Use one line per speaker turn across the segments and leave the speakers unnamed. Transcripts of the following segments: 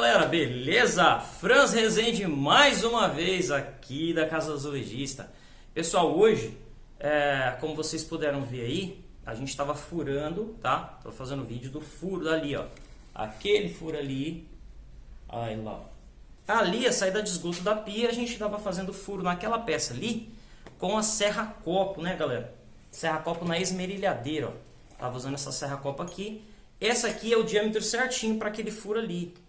beleza? Franz Rezende mais uma vez aqui da Casa Azulejista. Pessoal, hoje, é, como vocês puderam ver aí, a gente estava furando, tá? Tô fazendo vídeo do furo dali, ó. Aquele furo ali, aí lá. Ali, a saída de esgoto da pia, a gente estava fazendo furo naquela peça ali com a serra copo, né, galera? Serra copo na esmerilhadeira, ó. Tava usando essa serra copo aqui. Essa aqui é o diâmetro certinho para aquele furo ali.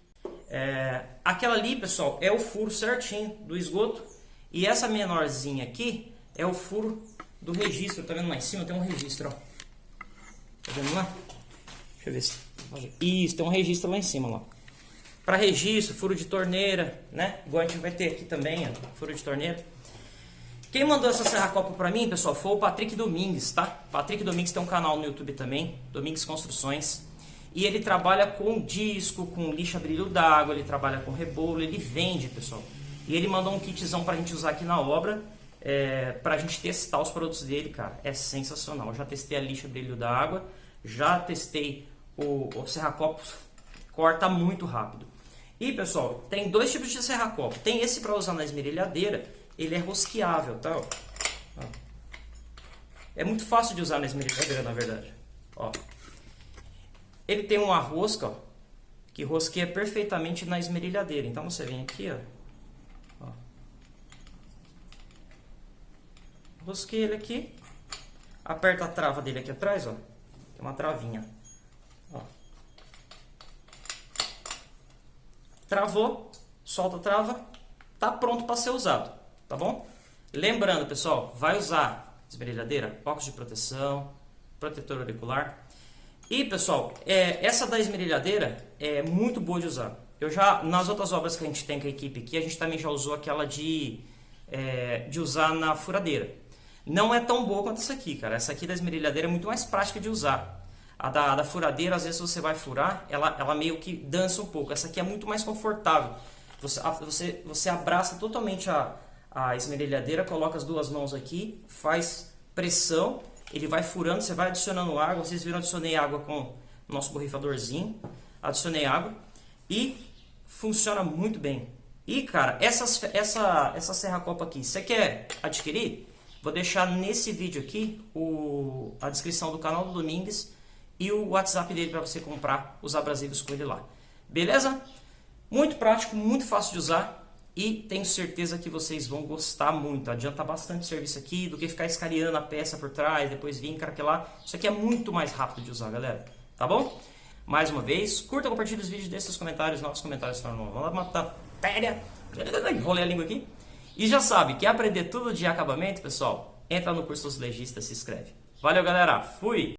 É, aquela ali, pessoal, é o furo certinho do esgoto. E essa menorzinha aqui é o furo do registro. Tá vendo lá em cima? Tem um registro, ó. Tá vendo lá? Deixa eu ver se... Isso, tem um registro lá em cima, lá. Para registro, furo de torneira, né? Igual a gente vai ter aqui também, ó, furo de torneira. Quem mandou essa serra copa para mim, pessoal, foi o Patrick Domingues, tá? Patrick Domingues tem um canal no YouTube também, Domingues Construções. E ele trabalha com disco, com lixa brilho d'água, ele trabalha com rebolo, ele vende, pessoal. E ele mandou um kitzão pra gente usar aqui na obra, é, pra gente testar os produtos dele, cara. É sensacional. Eu já testei a lixa brilho d'água, já testei o, o serra-copos, corta muito rápido. E, pessoal, tem dois tipos de serra-copo. Tem esse para usar na esmerilhadeira, ele é rosqueável, tá? É muito fácil de usar na esmerilhadeira, na verdade. Ó, ele tem uma rosca, ó, que rosqueia perfeitamente na esmerilhadeira. Então você vem aqui, ó. ó. Rosqueia ele aqui. Aperta a trava dele aqui atrás, ó. Tem uma travinha. Ó. Travou, solta a trava, tá pronto para ser usado, tá bom? Lembrando, pessoal, vai usar esmerilhadeira, óculos de proteção, protetor auricular. E pessoal, é, essa da esmerilhadeira é muito boa de usar. Eu já, nas outras obras que a gente tem com a equipe aqui, a gente também já usou aquela de, é, de usar na furadeira. Não é tão boa quanto essa aqui, cara. Essa aqui da esmerilhadeira é muito mais prática de usar. A da, a da furadeira, às vezes você vai furar, ela, ela meio que dança um pouco. Essa aqui é muito mais confortável. Você, você, você abraça totalmente a, a esmerilhadeira, coloca as duas mãos aqui, faz pressão ele vai furando, você vai adicionando água. Vocês viram, adicionei água com o nosso borrifadorzinho. Adicionei água e funciona muito bem. E, cara, essas, essa, essa serra copa aqui, você quer adquirir? Vou deixar nesse vídeo aqui o, a descrição do canal do Domingues e o WhatsApp dele para você comprar os abrasivos com ele lá. Beleza? Muito prático, muito fácil de usar e tenho certeza que vocês vão gostar muito. Adianta bastante serviço aqui do que ficar escaneando a peça por trás, depois vir craquelar. Isso aqui é muito mais rápido de usar, galera. Tá bom? Mais uma vez, curta, compartilhe os vídeos, deixe seus comentários, novos comentários lá matar péria. Enrolei a língua aqui. E já sabe, quer aprender tudo de acabamento, pessoal? Entra no curso dos legistas, se inscreve. Valeu, galera. Fui!